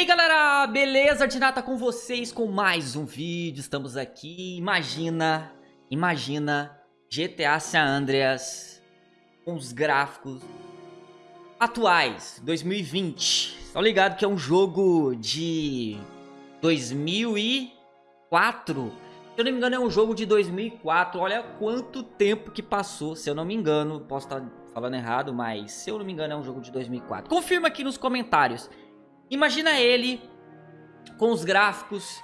E aí galera, beleza? Dinata com vocês com mais um vídeo, estamos aqui, imagina, imagina GTA San Andreas com os gráficos atuais, 2020, estão ligados que é um jogo de 2004, se eu não me engano é um jogo de 2004, olha quanto tempo que passou, se eu não me engano, posso estar falando errado, mas se eu não me engano é um jogo de 2004, confirma aqui nos comentários, Imagina ele com os gráficos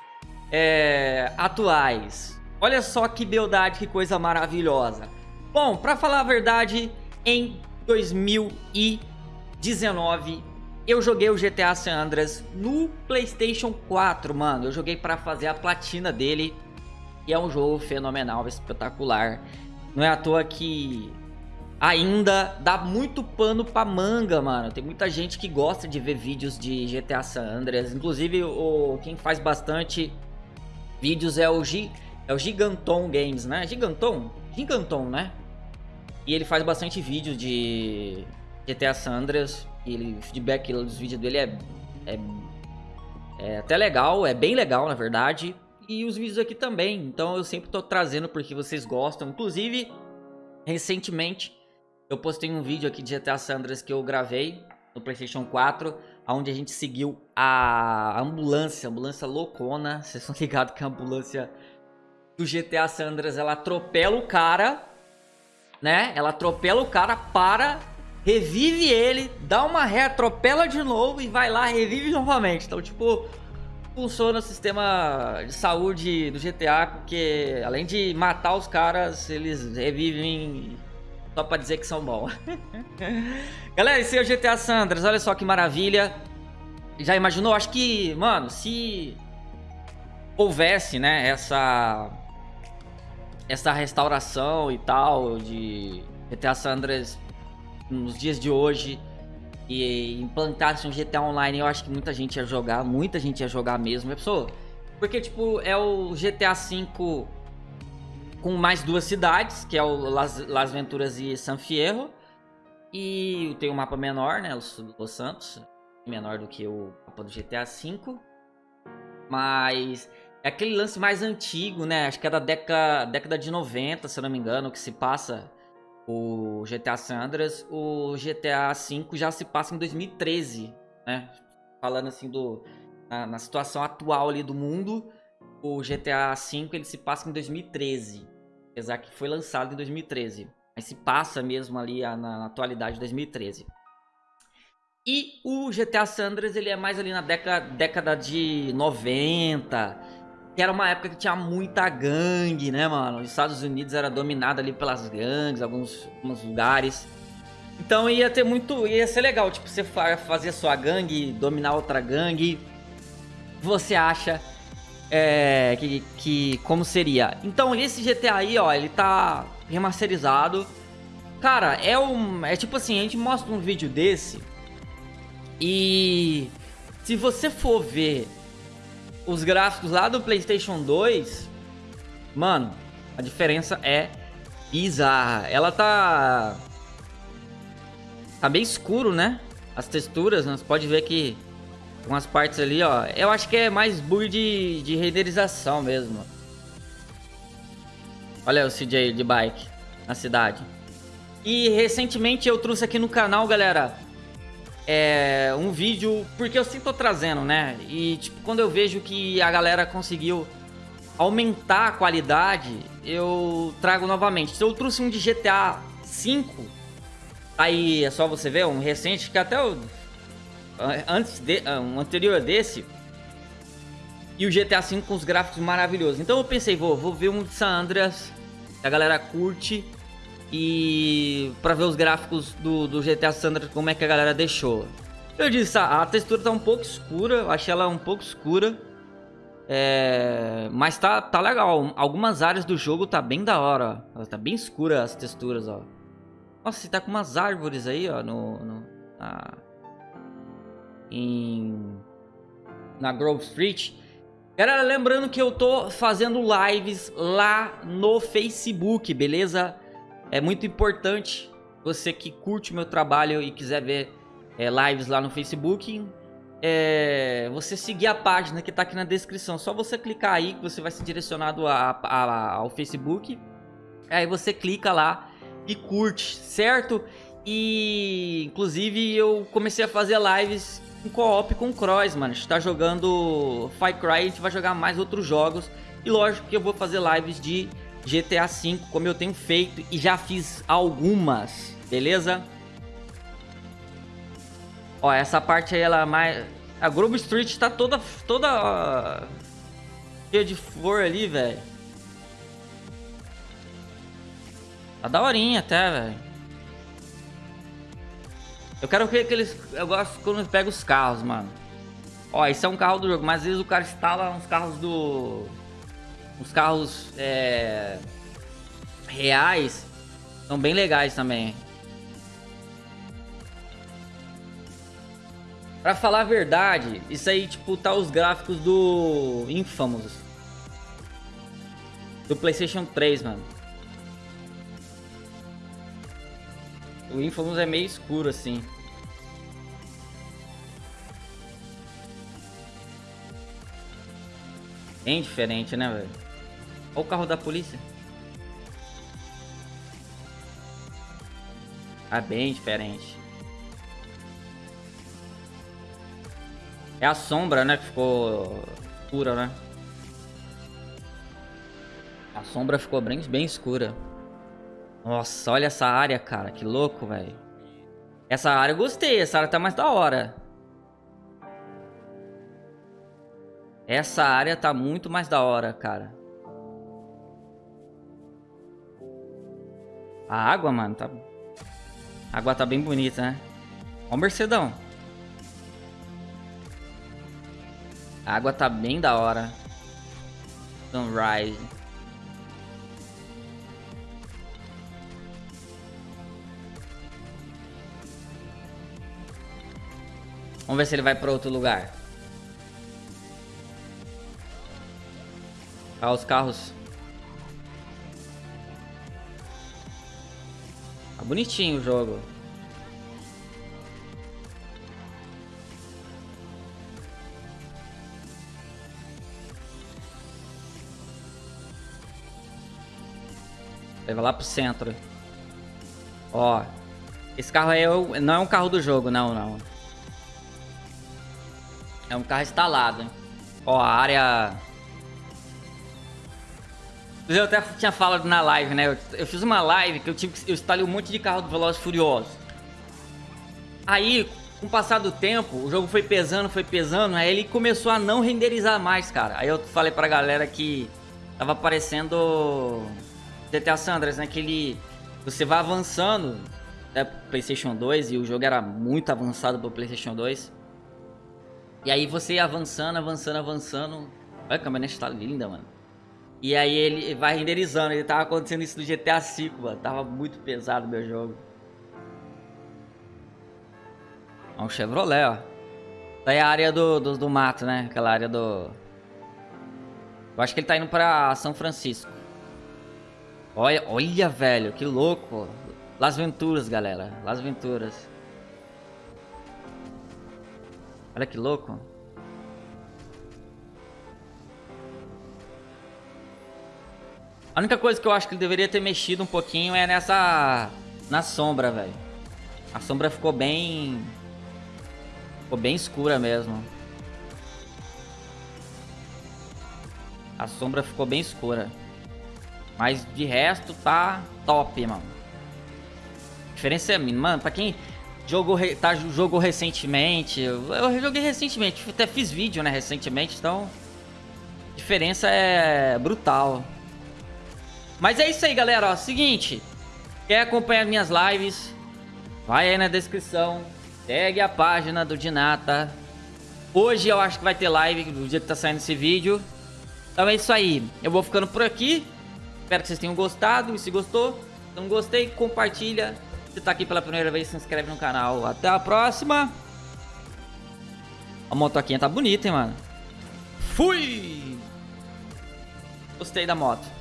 é, atuais. Olha só que beldade, que coisa maravilhosa. Bom, pra falar a verdade, em 2019 eu joguei o GTA San Andreas no Playstation 4, mano. Eu joguei pra fazer a platina dele. E é um jogo fenomenal, espetacular. Não é à toa que ainda dá muito pano pra manga, mano. Tem muita gente que gosta de ver vídeos de GTA San Andreas. Inclusive, o, quem faz bastante vídeos é o, G, é o Giganton Games, né? Giganton? Giganton, né? E ele faz bastante vídeo de GTA San Andreas. E ele, o feedback dos vídeos dele é, é, é até legal, é bem legal, na verdade. E os vídeos aqui também. Então eu sempre tô trazendo porque vocês gostam. Inclusive, recentemente eu postei um vídeo aqui de GTA Sandras que eu gravei no Playstation 4, onde a gente seguiu a ambulância, ambulância loucona. Vocês estão ligados que a ambulância do GTA Sandras, ela atropela o cara, né? Ela atropela o cara, para, revive ele, dá uma ré, atropela de novo e vai lá, revive novamente. Então, tipo, funciona o sistema de saúde do GTA, porque além de matar os caras, eles revivem só pra dizer que são bons. Galera, esse é o GTA Sandras. Olha só que maravilha. Já imaginou? Acho que, mano, se houvesse, né, essa essa restauração e tal de GTA Sandras nos dias de hoje e implantasse um GTA Online, eu acho que muita gente ia jogar, muita gente ia jogar mesmo. Pessoa, porque tipo, é o GTA V com mais duas cidades, que é o Las, Las Venturas e San Fierro. E tem um mapa menor, né, Los, Los Santos, menor do que o mapa do GTA V. Mas é aquele lance mais antigo, né? Acho que é da década, década de 90, se não me engano, que se passa o GTA San Andreas. O GTA V já se passa em 2013, né? Falando assim do na, na situação atual ali do mundo, o GTA V ele se passa em 2013. Apesar que foi lançado em 2013. Mas se passa mesmo ali na, na atualidade de 2013. E o GTA Sanders, ele é mais ali na década, década de 90. Que era uma época que tinha muita gangue, né, mano? Os Estados Unidos era dominado ali pelas gangues, alguns, alguns lugares. Então ia ter muito... Ia ser legal, tipo, você fazer sua gangue, dominar outra gangue. Você acha é, que, que como seria. Então esse GTA aí, ó, ele tá remasterizado. Cara, é um, é tipo assim, a gente mostra um vídeo desse e se você for ver os gráficos lá do PlayStation 2, mano, a diferença é bizarra. Ela tá tá bem escuro, né? As texturas, né? Você pode ver que umas partes ali, ó. Eu acho que é mais bug de, de renderização mesmo. Olha o CJ de bike na cidade. E recentemente eu trouxe aqui no canal, galera, é, um vídeo, porque eu sempre tô trazendo, né? E tipo, quando eu vejo que a galera conseguiu aumentar a qualidade, eu trago novamente. Então eu trouxe um de GTA 5, aí é só você ver, um recente, que até eu antes de, ah, um anterior desse e o GTA V com os gráficos maravilhosos. Então eu pensei, vou, vou ver um de San Andreas, a galera curte e para ver os gráficos do, do GTA San Andreas, como é que a galera deixou. Eu disse, a, a textura tá um pouco escura, eu achei ela um pouco escura. É, mas tá, tá legal. Algumas áreas do jogo tá bem da hora. Ó. Tá bem escura as texturas, ó. Nossa, tá com umas árvores aí, ó, no, no em na Grove Street. Galera, lembrando que eu tô fazendo lives lá no Facebook, beleza? É muito importante você que curte meu trabalho e quiser ver é, lives lá no Facebook. é, você seguir a página que tá aqui na descrição. Só você clicar aí que você vai ser direcionado a, a, ao Facebook. Aí você clica lá e curte, certo? E inclusive eu comecei a fazer lives em co-op com o Cross, mano. A gente tá jogando Far Cry, a gente vai jogar mais outros jogos. E lógico que eu vou fazer lives de GTA V, como eu tenho feito e já fiz algumas, beleza? Ó, essa parte aí, ela é mais... A Grove Street tá toda... Toda... Cheia de flor ali, velho. Tá daorinha até, velho. Eu quero ver que eles... Eu gosto quando pega os carros, mano. Ó, esse é um carro do jogo, mas às vezes o cara instala uns carros do... Uns carros... É... Reais. São bem legais também. Pra falar a verdade, isso aí, tipo, tá os gráficos do Infamous. Do Playstation 3, mano. O Infamous é meio escuro, assim. Bem diferente, né, velho? Olha o carro da polícia. Ah, bem diferente. É a sombra, né, que ficou escura, né? A sombra ficou bem, bem escura. Nossa, olha essa área, cara. Que louco, velho. Essa área eu gostei. Essa área tá mais da hora. Essa área tá muito mais da hora, cara. A água, mano, tá... A água tá bem bonita, né? Ó o Mercedão. A água tá bem da hora. Sunrise. Vamos ver se ele vai para outro lugar. Ah, os carros. Tá bonitinho o jogo. Leva lá pro centro. Ó. Esse carro aí é não é um carro do jogo, não, não. É um carro instalado. Hein? Ó, a área... Eu até tinha falado na live, né? Eu, fiz uma live que eu, tive, eu instalei um monte de carro do Velozes Furiosos. Aí, com o passar do tempo, o jogo foi pesando, foi pesando, aí ele começou a não renderizar mais, cara. Aí eu falei pra galera que tava aparecendo GTA San Andreas, né? Que ele, você vai avançando até PlayStation 2 e o jogo era muito avançado pro PlayStation 2. E aí você avançando, avançando, avançando. Olha a caminhonete tá linda, mano. E aí ele vai renderizando. Ele tava acontecendo isso no GTA V, mano. Tava muito pesado meu jogo. É um Chevrolet, ó. Daí a área do, do, do mato, né? Aquela área do... Eu acho que ele tá indo pra São Francisco. Olha, olha, velho, que louco. Las Venturas, galera. Las Venturas. Olha que louco. A única coisa que eu acho que ele deveria ter mexido um pouquinho é nessa... Na sombra, velho. A sombra ficou bem... Ficou bem escura mesmo. A sombra ficou bem escura. Mas de resto tá top, mano. A diferença é mínima. Mano, pra quem jogou, tá, jogou recentemente, eu joguei recentemente, até fiz vídeo, né, recentemente, então... A diferença é brutal. Mas é isso aí, galera, ó, seguinte... Quer acompanhar minhas lives? Vai aí na descrição. Segue a página do Dinata. Hoje eu acho que vai ter live no dia que tá saindo esse vídeo. Então é isso aí. Eu vou ficando por aqui. Espero que vocês tenham gostado. E se gostou, se não gostei, compartilha. Se tá aqui pela primeira vez, se inscreve no canal. Até a próxima. A motoquinha tá bonita, hein, mano. Fui! Gostei da moto.